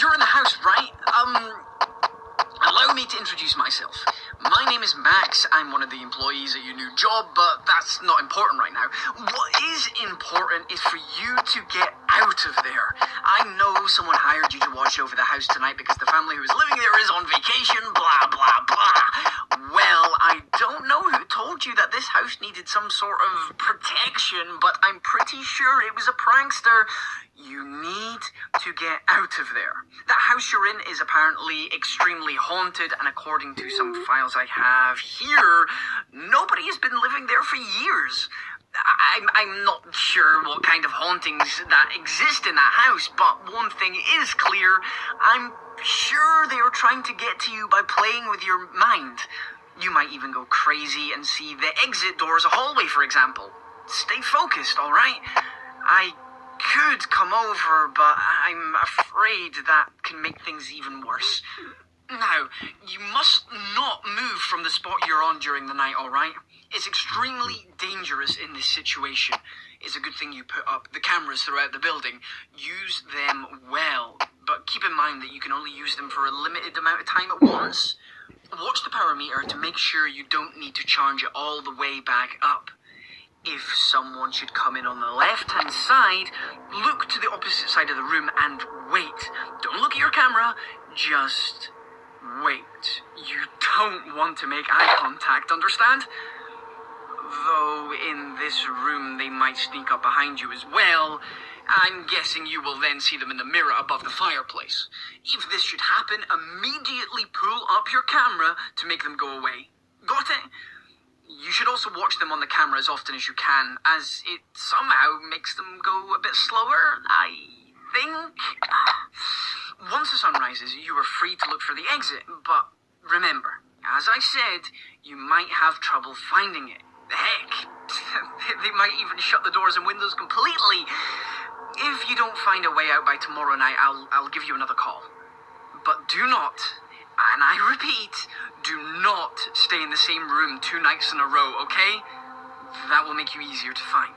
you're in the house, right? Um, allow me to introduce myself. My name is Max. I'm one of the employees at your new job, but that's not important right now. What is important is for you to get out of there. I know someone hired you to watch over the house tonight because the family who is living there is on vacation, blah, blah, blah. Well, I that this house needed some sort of protection, but I'm pretty sure it was a prankster. You need to get out of there. That house you're in is apparently extremely haunted, and according to some files I have here, nobody has been living there for years. I'm, I'm not sure what kind of hauntings that exist in that house, but one thing is clear. I'm sure they are trying to get to you by playing with your mind. You might even go crazy and see the exit door as a hallway, for example. Stay focused, alright? I could come over, but I'm afraid that can make things even worse. Now, you must not move from the spot you're on during the night, alright? It's extremely dangerous in this situation. It's a good thing you put up the cameras throughout the building. Use them well, but keep in mind that you can only use them for a limited amount of time at once. Watch the power meter to make sure you don't need to charge it all the way back up. If someone should come in on the left hand side, look to the opposite side of the room and wait. Don't look at your camera, just wait. You don't want to make eye contact, understand? Though in this room they might sneak up behind you as well. I'm guessing you will then see them in the mirror above the fireplace. If this should happen, immediately pull up your camera to make them go away. Got it? You should also watch them on the camera as often as you can, as it somehow makes them go a bit slower, I think. Once the sun rises, you are free to look for the exit, but remember, as I said, you might have trouble finding it. Heck, they might even shut the doors and windows completely. If you don't find a way out by tomorrow night, I'll, I'll give you another call. But do not, and I repeat, do not stay in the same room two nights in a row, okay? That will make you easier to find.